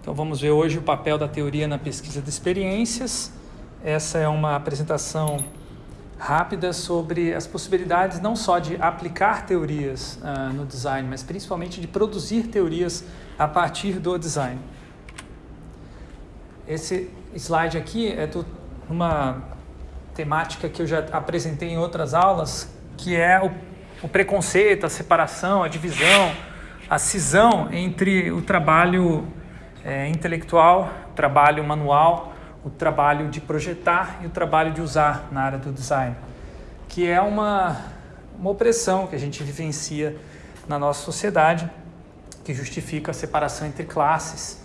Então vamos ver hoje o papel da teoria na pesquisa de experiências. Essa é uma apresentação rápida sobre as possibilidades não só de aplicar teorias uh, no design, mas principalmente de produzir teorias a partir do design. Esse slide aqui é uma temática que eu já apresentei em outras aulas, que é o, o preconceito, a separação, a divisão, a cisão entre o trabalho é, intelectual, trabalho manual, o trabalho de projetar e o trabalho de usar na área do design, que é uma, uma opressão que a gente vivencia na nossa sociedade, que justifica a separação entre classes,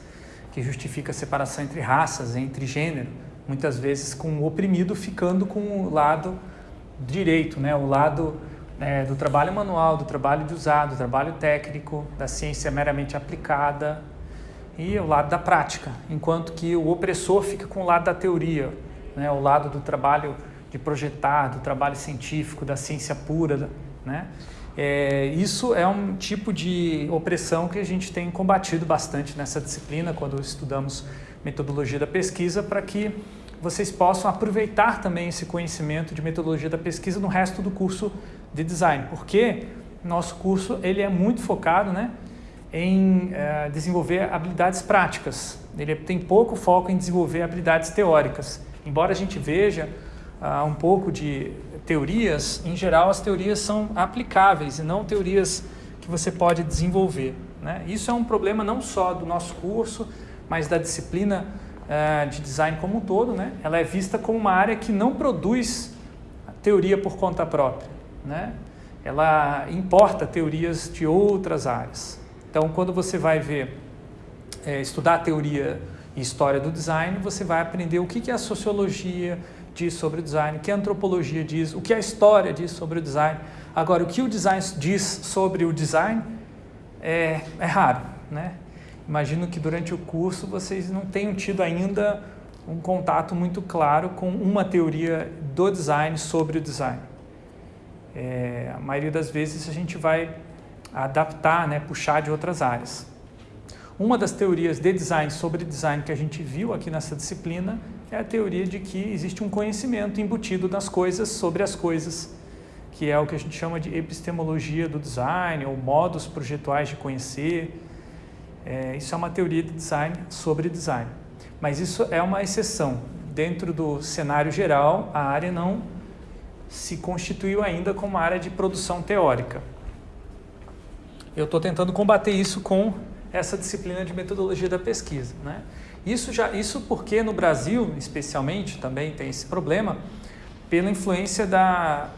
que justifica a separação entre raças, entre gênero, muitas vezes com o oprimido ficando com o lado direito, né? o lado é, do trabalho manual, do trabalho de usar, do trabalho técnico, da ciência meramente aplicada, e o lado da prática, enquanto que o opressor fica com o lado da teoria, né? o lado do trabalho de projetar, do trabalho científico, da ciência pura. Né? É, isso é um tipo de opressão que a gente tem combatido bastante nessa disciplina, quando estudamos metodologia da pesquisa, para que vocês possam aproveitar também esse conhecimento de metodologia da pesquisa no resto do curso de design, porque nosso curso ele é muito focado né, em uh, desenvolver habilidades práticas. Ele tem pouco foco em desenvolver habilidades teóricas. Embora a gente veja uh, um pouco de teorias, em geral as teorias são aplicáveis e não teorias que você pode desenvolver. Né? Isso é um problema não só do nosso curso, mas da disciplina uh, de design como um todo. Né? Ela é vista como uma área que não produz teoria por conta própria. Né? Ela importa teorias de outras áreas. Então, quando você vai ver, é, estudar a teoria e história do design, você vai aprender o que, que a sociologia diz sobre o design, o que a antropologia diz, o que a história diz sobre o design. Agora, o que o design diz sobre o design é, é raro, né? Imagino que durante o curso vocês não tenham tido ainda um contato muito claro com uma teoria do design sobre o design. É, a maioria das vezes a gente vai adaptar, né, puxar de outras áreas. Uma das teorias de design sobre design que a gente viu aqui nessa disciplina é a teoria de que existe um conhecimento embutido nas coisas sobre as coisas, que é o que a gente chama de epistemologia do design ou modos projetuais de conhecer. É, isso é uma teoria de design sobre design. Mas isso é uma exceção. Dentro do cenário geral, a área não se constituiu ainda como área de produção teórica eu estou tentando combater isso com essa disciplina de metodologia da pesquisa. Né? Isso, já, isso porque no Brasil, especialmente, também tem esse problema, pela influência da,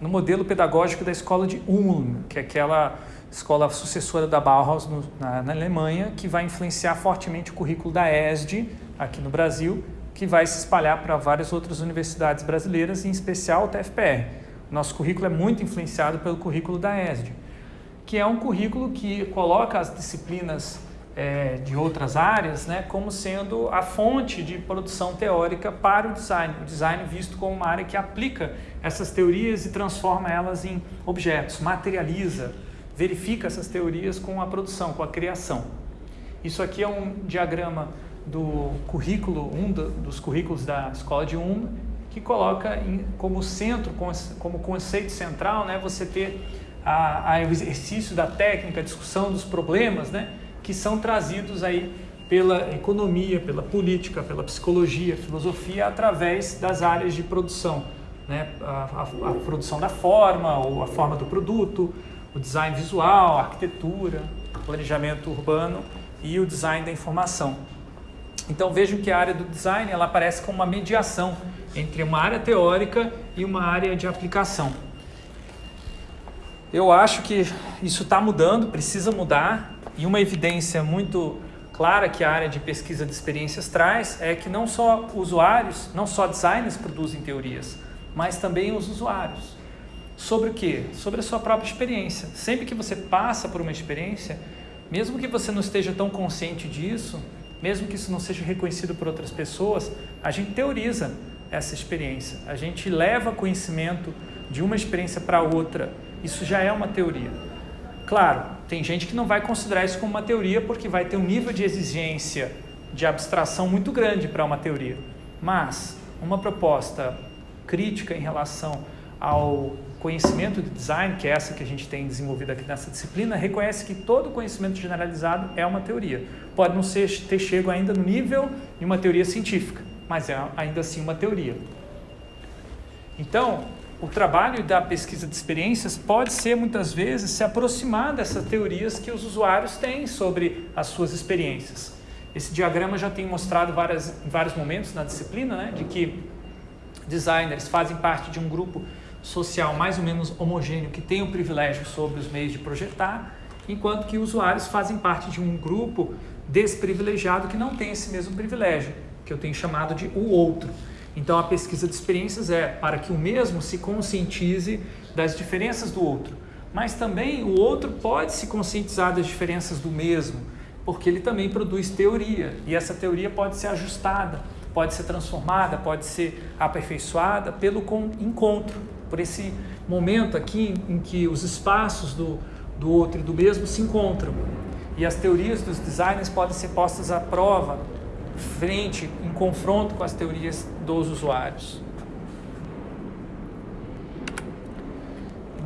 no modelo pedagógico da escola de Ulm, que é aquela escola sucessora da Bauhaus no, na, na, Alemanha, que vai influenciar fortemente o currículo da ESD aqui no Brasil, que vai se espalhar para várias outras universidades brasileiras, em especial o TFPR. Nosso currículo é muito influenciado pelo currículo da ESD que é um currículo que coloca as disciplinas é, de outras áreas né, como sendo a fonte de produção teórica para o design. O design visto como uma área que aplica essas teorias e transforma elas em objetos, materializa, verifica essas teorias com a produção, com a criação. Isso aqui é um diagrama do currículo, um dos currículos da escola de UM, que coloca em, como centro, como conceito central, né, você ter ao exercício da técnica, a discussão dos problemas, né, que são trazidos aí pela economia, pela política, pela psicologia, filosofia, através das áreas de produção. Né? A, a, a, produção da forma, ou a forma do produto, o design visual, a arquitetura, planejamento urbano e o design da informação. Então vejam que a área do design ela aparece como uma mediação entre uma área teórica e uma área de aplicação. Eu acho que isso está mudando, precisa mudar, e uma evidência muito clara que a área de pesquisa de experiências traz é que não só usuários, não só designers produzem teorias, mas também os usuários. Sobre o quê? Sobre a sua própria experiência. Sempre que você passa por uma experiência, mesmo que você não esteja tão consciente disso, mesmo que isso não seja reconhecido por outras pessoas, a gente teoriza essa experiência. A gente leva conhecimento de uma experiência para outra isso já é uma teoria. Claro, tem gente que não vai considerar isso como uma teoria porque vai ter um nível de exigência de abstração muito grande para uma teoria. Mas uma proposta crítica em relação ao conhecimento de design, que é essa que a gente tem desenvolvido aqui nessa disciplina, reconhece que todo conhecimento generalizado é uma teoria. Pode não ser, ter chego ainda no nível de uma teoria científica, mas é ainda assim uma teoria. Então, o trabalho da pesquisa de experiências pode ser, muitas vezes, se aproximar dessas teorias que os usuários têm sobre as suas experiências. Esse diagrama já tem mostrado várias, em vários momentos na disciplina, né, de que designers fazem parte de um grupo social mais ou menos homogêneo que tem o privilégio sobre os meios de projetar, enquanto que usuários fazem parte de um grupo desprivilegiado que não tem esse mesmo privilégio, que eu tenho chamado de o outro. Então a pesquisa de experiências é para que o mesmo se conscientize das diferenças do outro, mas também o outro pode se conscientizar das diferenças do mesmo, porque ele também produz teoria e essa teoria pode ser ajustada, pode ser transformada, pode ser aperfeiçoada pelo encontro, por esse momento aqui em que os espaços do, do outro e do mesmo se encontram. E as teorias dos designers podem ser postas à prova, frente, em confronto com as teorias dos usuários.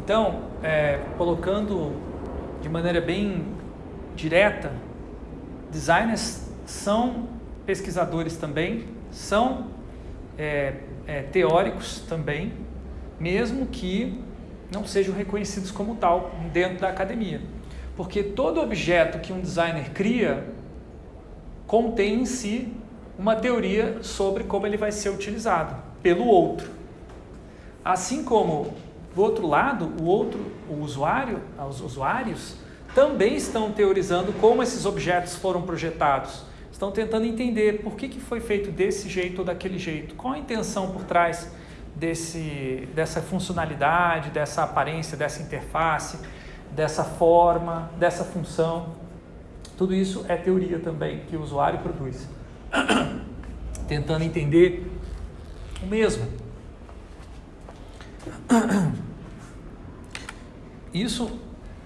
Então, é, colocando de maneira bem direta, designers são pesquisadores também, são é, é, teóricos também, mesmo que não sejam reconhecidos como tal dentro da academia. Porque todo objeto que um designer cria contém em si uma teoria sobre como ele vai ser utilizado pelo outro. Assim como do outro lado, o outro, o usuário, os usuários também estão teorizando como esses objetos foram projetados. Estão tentando entender por que, que foi feito desse jeito ou daquele jeito, qual a intenção por trás desse, dessa funcionalidade, dessa aparência, dessa interface, dessa forma, dessa função. Tudo isso é teoria também que o usuário produz, tentando entender o mesmo. Isso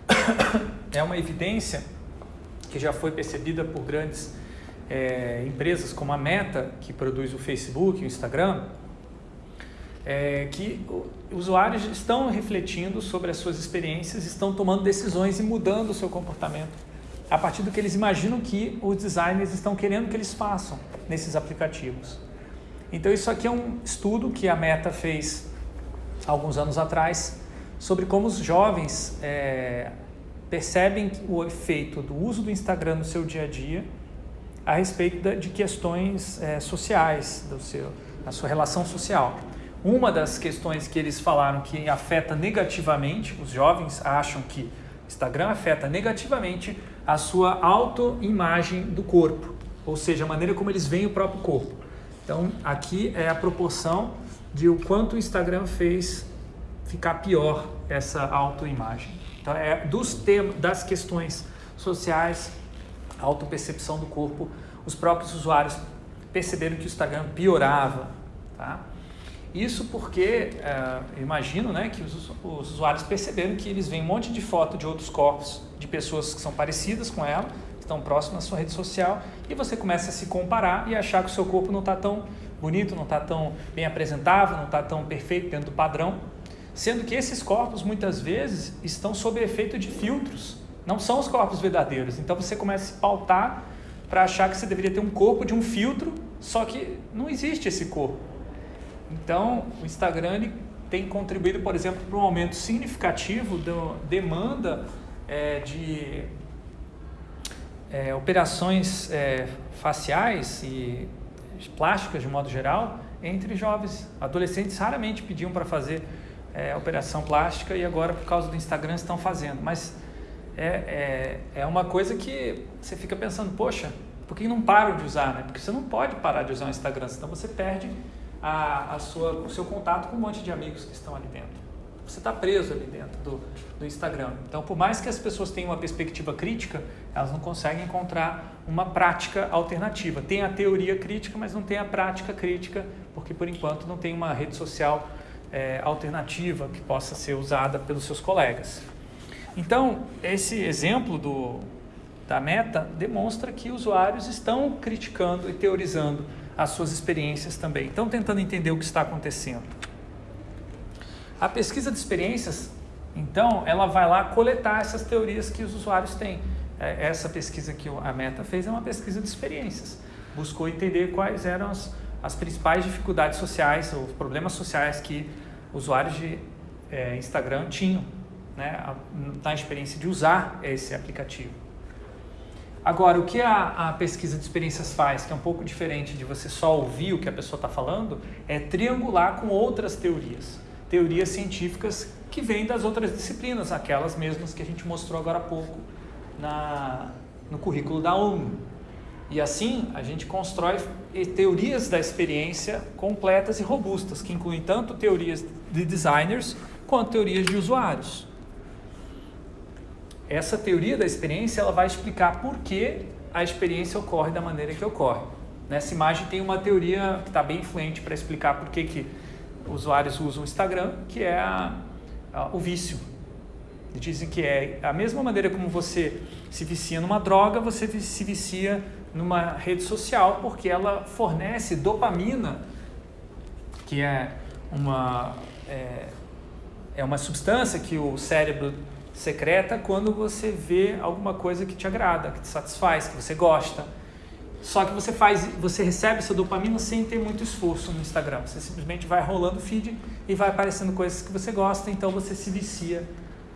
é uma evidência que já foi percebida por grandes é, empresas como a Meta, que produz o Facebook, o Instagram, é, que usuários estão refletindo sobre as suas experiências, estão tomando decisões e mudando o seu comportamento a partir do que eles imaginam que os designers estão querendo que eles façam nesses aplicativos. Então isso aqui é um estudo que a Meta fez alguns anos atrás sobre como os jovens é, percebem o efeito do uso do Instagram no seu dia a dia a respeito de questões é, sociais, do seu, da sua relação social. Uma das questões que eles falaram que afeta negativamente, os jovens acham que Instagram afeta negativamente a sua autoimagem do corpo, ou seja, a maneira como eles veem o próprio corpo. Então, aqui é a proporção de o quanto o Instagram fez ficar pior essa autoimagem. Então, é dos temas, das questões sociais, autopercepção do corpo, os próprios usuários perceberam que o Instagram piorava, tá? Isso porque, é, imagino né, que os, os, usuários perceberam que eles veem um monte de foto de outros corpos, de pessoas que são parecidas com ela, que estão próximas na sua rede social, e você começa a se comparar e achar que o seu corpo não está tão bonito, não está tão bem apresentável, não está tão perfeito dentro do padrão, sendo que esses corpos muitas vezes estão sob efeito de filtros, não são os corpos verdadeiros. Então você começa a se pautar para achar que você deveria ter um corpo de um filtro, só que não existe esse corpo. Então, o Instagram tem contribuído, por exemplo, para um aumento significativo da demanda é, de é, operações é, faciais e plásticas de modo geral entre jovens. Adolescentes raramente pediam para fazer é, operação plástica e agora, por causa do Instagram, estão fazendo. Mas é, é, é uma coisa que você fica pensando, poxa, por que não param de usar? Né? Porque você não pode parar de usar o Instagram, senão você perde a, a sua, o seu contato com um monte de amigos que estão ali dentro. Você está preso ali dentro do, do Instagram. Então, por mais que as pessoas tenham uma perspectiva crítica, elas não conseguem encontrar uma prática alternativa. Tem a teoria crítica, mas não tem a prática crítica, porque por enquanto não tem uma rede social é, alternativa que possa ser usada pelos seus colegas. Então, esse exemplo do, da meta demonstra que usuários estão criticando e teorizando as suas experiências também. Estão tentando entender o que está acontecendo. A pesquisa de experiências, então, ela vai lá coletar essas teorias que os usuários têm. É, essa pesquisa que a Meta fez é uma pesquisa de experiências. Buscou entender quais eram as, as principais dificuldades sociais, os problemas sociais que usuários de é, Instagram tinham né, na experiência de usar esse aplicativo. Agora, o que a, a, pesquisa de experiências faz, que é um pouco diferente de você só ouvir o que a pessoa está falando, é triangular com outras teorias. Teorias científicas que vêm das outras disciplinas, aquelas mesmas que a gente mostrou agora há pouco na, no currículo da ONU. E assim, a gente constrói teorias da experiência completas e robustas, que incluem tanto teorias de designers quanto teorias de usuários. Essa teoria da experiência ela vai explicar por que a experiência ocorre da maneira que ocorre. Nessa imagem tem uma teoria que está bem influente para explicar por que, que usuários usam o Instagram, que é a, a, o vício. Dizem que é a mesma maneira como você se vicia numa droga, você se vicia numa rede social, porque ela fornece dopamina, que é uma, é, é uma substância que o cérebro secreta quando você vê alguma coisa que te agrada, que te satisfaz, que você gosta. Só que você faz, você recebe essa dopamina sem ter muito esforço no Instagram. Você simplesmente vai rolando o feed e vai aparecendo coisas que você gosta, então você se vicia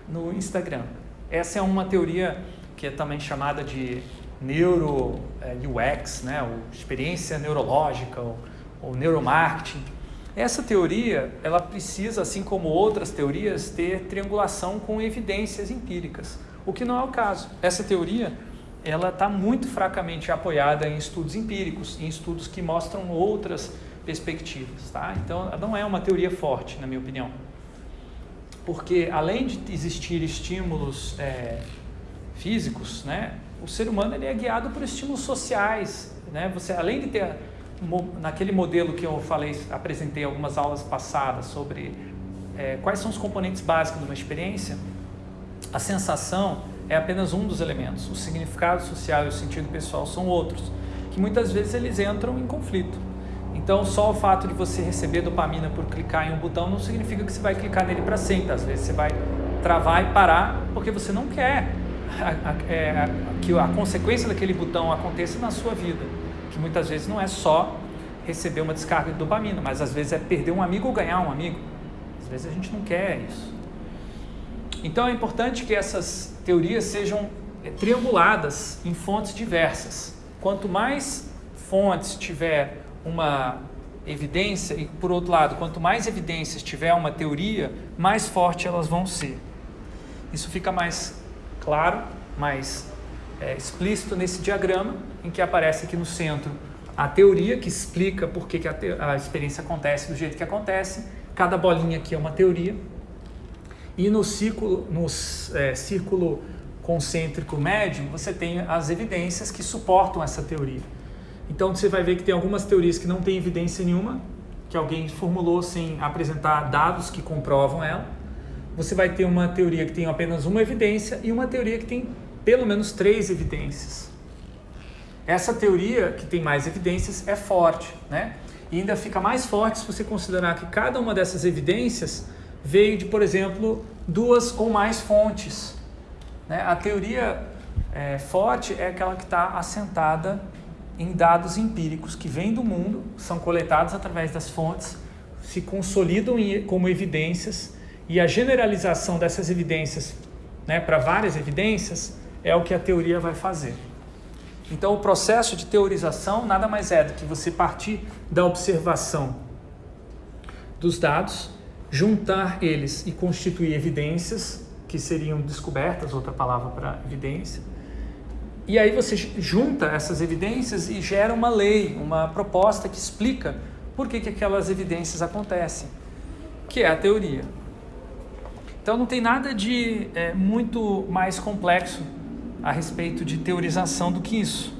no Instagram. Essa é uma teoria que é também chamada de neuro é, UX, né, ou experiência neurológica, ou, ou neuromarketing. Essa teoria, ela precisa, assim como outras teorias, ter triangulação com evidências empíricas, o que não é o caso. Essa teoria, ela está muito fracamente apoiada em estudos empíricos, em estudos que mostram outras perspectivas, tá? Então, não é uma teoria forte, na minha opinião. Porque, além de existir estímulos é, físicos, né, o ser humano ele é guiado por estímulos sociais, né? Você, além de ter naquele modelo que eu falei, apresentei algumas aulas passadas sobre é, quais são os componentes básicos de uma experiência, a sensação é apenas um dos elementos. O significado social e o sentido pessoal são outros, que muitas vezes eles entram em conflito. Então, só o fato de você receber dopamina por clicar em um botão não significa que você vai clicar nele para sempre. Às vezes você vai travar e parar porque você não quer a, a, é, que a consequência daquele botão aconteça na sua vida muitas vezes não é só receber uma descarga de dopamina, mas às vezes é perder um amigo ou ganhar um amigo. Às vezes a gente não quer isso. Então é importante que essas teorias sejam é, trianguladas em fontes diversas. Quanto mais fontes tiver uma evidência, e por outro lado, quanto mais evidências tiver uma teoria, mais forte elas vão ser. Isso fica mais claro, mais é, explícito nesse diagrama, em que aparece aqui no centro a teoria que explica por que, que a, a, experiência acontece do jeito que acontece. Cada bolinha aqui é uma teoria. E no círculo, no é, círculo concêntrico médio, você tem as evidências que suportam essa teoria. Então você vai ver que tem algumas teorias que não têm evidência nenhuma, que alguém formulou sem apresentar dados que comprovam ela. Você vai ter uma teoria que tem apenas uma evidência e uma teoria que tem pelo menos três evidências. Essa teoria, que tem mais evidências, é forte, né? E ainda fica mais forte se você considerar que cada uma dessas evidências veio de, por exemplo, duas ou mais fontes. Né? A teoria é, forte é aquela que está assentada em dados empíricos que vêm do mundo, são coletados através das fontes, se consolidam como evidências e a generalização dessas evidências né, para várias evidências é o que a teoria vai fazer. Então, o processo de teorização nada mais é do que você partir da observação dos dados, juntar eles e constituir evidências, que seriam descobertas, outra palavra para evidência, e aí você junta essas evidências e gera uma lei, uma proposta que explica por que, que aquelas evidências acontecem, que é a teoria. Então não tem nada de é, muito mais complexo a respeito de teorização do que isso.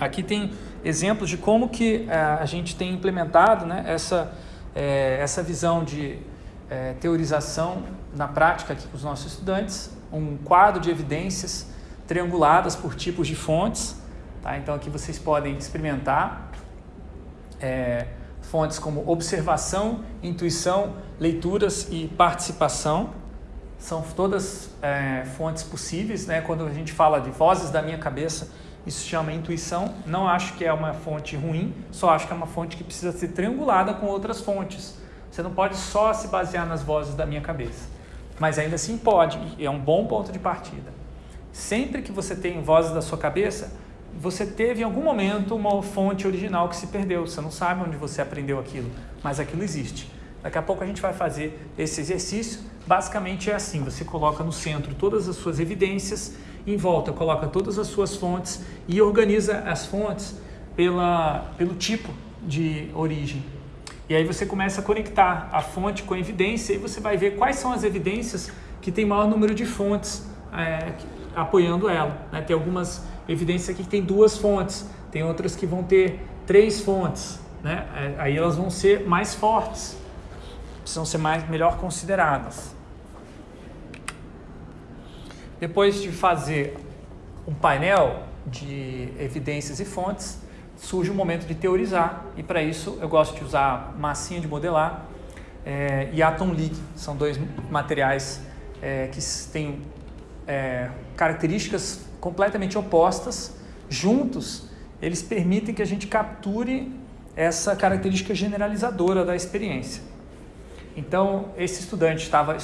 Aqui tem exemplos de como que eh, a gente tem implementado né, essa, é, essa visão de é, teorização na prática aqui com os nossos estudantes, um quadro de evidências trianguladas por tipos de fontes. Tá? Então aqui vocês podem experimentar é, fontes como observação, intuição, leituras e participação. São todas é, fontes possíveis. Né? Quando a gente fala de vozes da minha cabeça, isso chama intuição. Não acho que é uma fonte ruim, só acho que é uma fonte que precisa ser triangulada com outras fontes. Você não pode só se basear nas vozes da minha cabeça. Mas ainda assim pode, e é um bom ponto de partida. Sempre que você tem vozes da sua cabeça, você teve em algum momento uma fonte original que se perdeu. Você não sabe onde você aprendeu aquilo, mas aquilo existe. Daqui a pouco a gente vai fazer esse exercício. Basicamente é assim: você coloca no centro todas as suas evidências, em volta coloca todas as suas fontes e organiza as fontes pela, pelo tipo de origem. E aí você começa a conectar a fonte com a evidência e você vai ver quais são as evidências que tem maior número de fontes é, apoiando ela. Né? Tem algumas evidências aqui que tem duas fontes, tem outras que vão ter três fontes. Né? É, aí elas vão ser mais fortes, precisam ser mais, melhor consideradas. Depois de fazer um painel de evidências e fontes, surge o momento de teorizar e para isso eu gosto de usar massinha de modelar é, e Atom League, são dois materiais é, que têm é, características completamente opostas, juntos eles permitem que a gente capture essa característica generalizadora da experiência. Então, esse estudante estava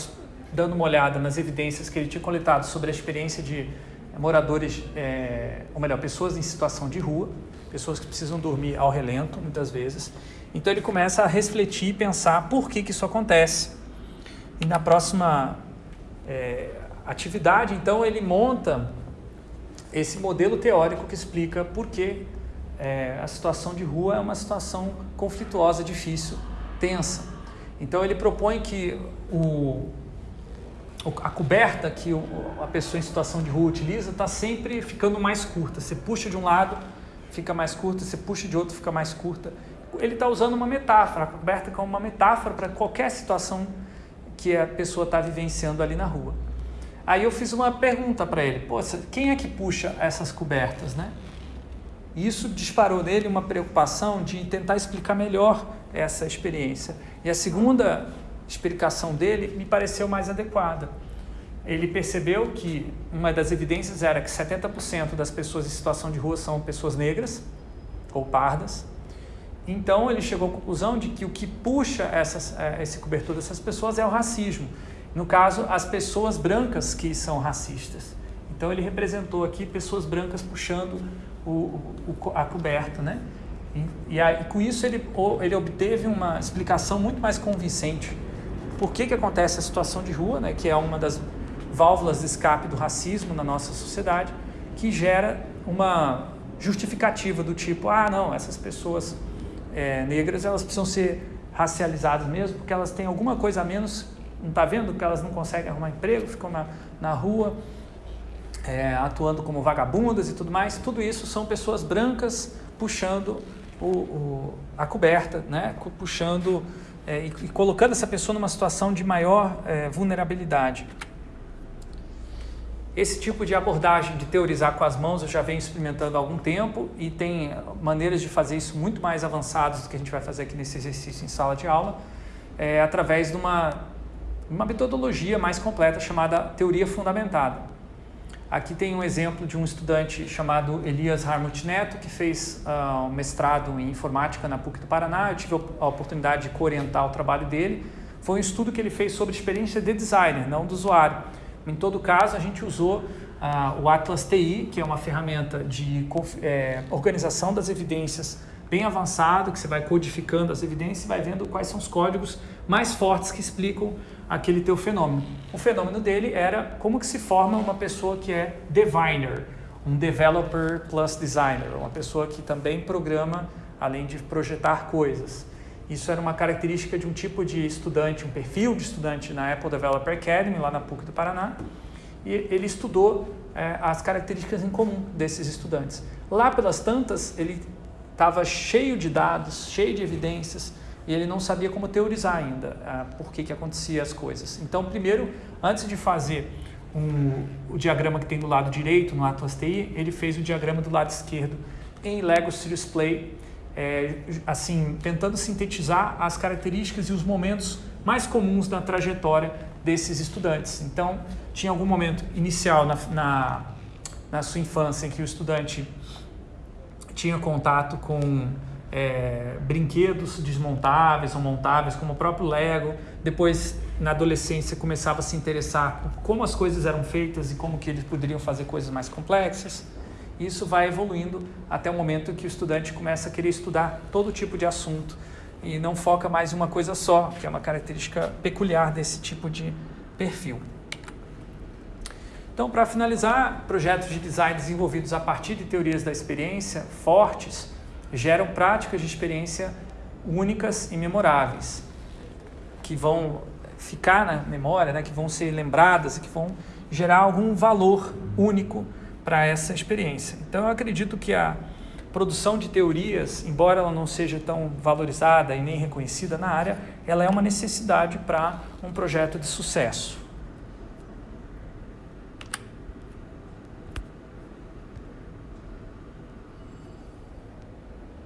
dando uma olhada nas evidências que ele tinha coletado sobre a experiência de moradores, é, ou melhor, pessoas em situação de rua, pessoas que precisam dormir ao relento, muitas vezes. Então ele começa a refletir e pensar por que, que isso acontece. E na próxima é, atividade, então, ele monta esse modelo teórico que explica por que é, a situação de rua é uma situação conflituosa, difícil, tensa. Então ele propõe que o, a coberta que a pessoa em situação de rua utiliza está sempre ficando mais curta. Você puxa de um lado, fica mais curta, você puxa de outro, fica mais curta. Ele está usando uma metáfora, a coberta como uma metáfora para qualquer situação que a pessoa está vivenciando ali na rua. Aí eu fiz uma pergunta para ele, Poxa, quem é que puxa essas cobertas, né? E isso disparou nele uma preocupação de tentar explicar melhor essa experiência. E a segunda explicação dele me pareceu mais adequada. Ele percebeu que uma das evidências era que 70% das pessoas em situação de rua são pessoas negras ou pardas. Então ele chegou à conclusão de que o que puxa essas, eh, esse cobertor dessas pessoas é o racismo. No caso, as pessoas brancas que são racistas. Então ele representou aqui pessoas brancas puxando o, o, a coberta, né? E, e, e com isso ele, ele obteve uma explicação muito mais convincente. Por que, que acontece a situação de rua, né, que é uma das válvulas de escape do racismo na nossa sociedade, que gera uma justificativa do tipo, ah, não, essas pessoas é, negras elas precisam ser racializadas mesmo, porque elas têm alguma coisa a menos, não está vendo? Que elas não conseguem arrumar emprego, ficam na, na rua é, atuando como vagabundas e tudo mais. Tudo isso são pessoas brancas puxando o, o, a coberta, né? puxando é, e, e, colocando essa pessoa numa situação de maior é, vulnerabilidade. Esse tipo de abordagem de teorizar com as mãos eu já venho experimentando há algum tempo e tem maneiras de fazer isso muito mais avançadas do que a gente vai fazer aqui nesse exercício em sala de aula, é, através de uma, uma metodologia mais completa chamada teoria fundamentada. Aqui tem um exemplo de um estudante chamado Elias Harmut Neto, que fez uh, um mestrado em informática na PUC do Paraná. Eu tive a oportunidade de orientar o trabalho dele. Foi um estudo que ele fez sobre experiência de designer, não do usuário. Em todo caso, a gente usou uh, o Atlas TI, que é uma ferramenta de é, organização das evidências bem avançado, que você vai codificando as evidências e vai vendo quais são os códigos mais fortes que explicam aquele teu fenômeno. O fenômeno dele era como que se forma uma pessoa que é diviner, um developer plus designer, uma pessoa que também programa além de projetar coisas. Isso era uma característica de um tipo de estudante, um perfil de estudante na Apple Developer Academy, lá na PUC do Paraná, e ele estudou é, as características em comum desses estudantes. Lá pelas tantas, ele estava cheio de dados, cheio de evidências, e ele não sabia como teorizar ainda ah, por que, que acontecia as coisas. Então, primeiro, antes de fazer um, o diagrama que tem do lado direito no Atlas TI, ele fez o diagrama do lado esquerdo em Lego Serious Play, é, assim, tentando sintetizar as características e os momentos mais comuns na trajetória desses estudantes. Então, tinha algum momento inicial na, na, na sua infância em que o estudante tinha contato com é, brinquedos desmontáveis ou montáveis, como o próprio Lego. Depois, na adolescência, começava a se interessar por como as coisas eram feitas e como que eles poderiam fazer coisas mais complexas. Isso vai evoluindo até o momento que o estudante começa a querer estudar todo tipo de assunto e não foca mais em uma coisa só, que é uma característica peculiar desse tipo de perfil. Então, para finalizar, projetos de design desenvolvidos a partir de teorias da experiência fortes geram práticas de experiência únicas e memoráveis, que vão ficar na memória, né, que vão ser lembradas, que vão gerar algum valor único para essa experiência. Então, eu acredito que a produção de teorias, embora ela não seja tão valorizada e nem reconhecida na área, ela é uma necessidade para um projeto de sucesso.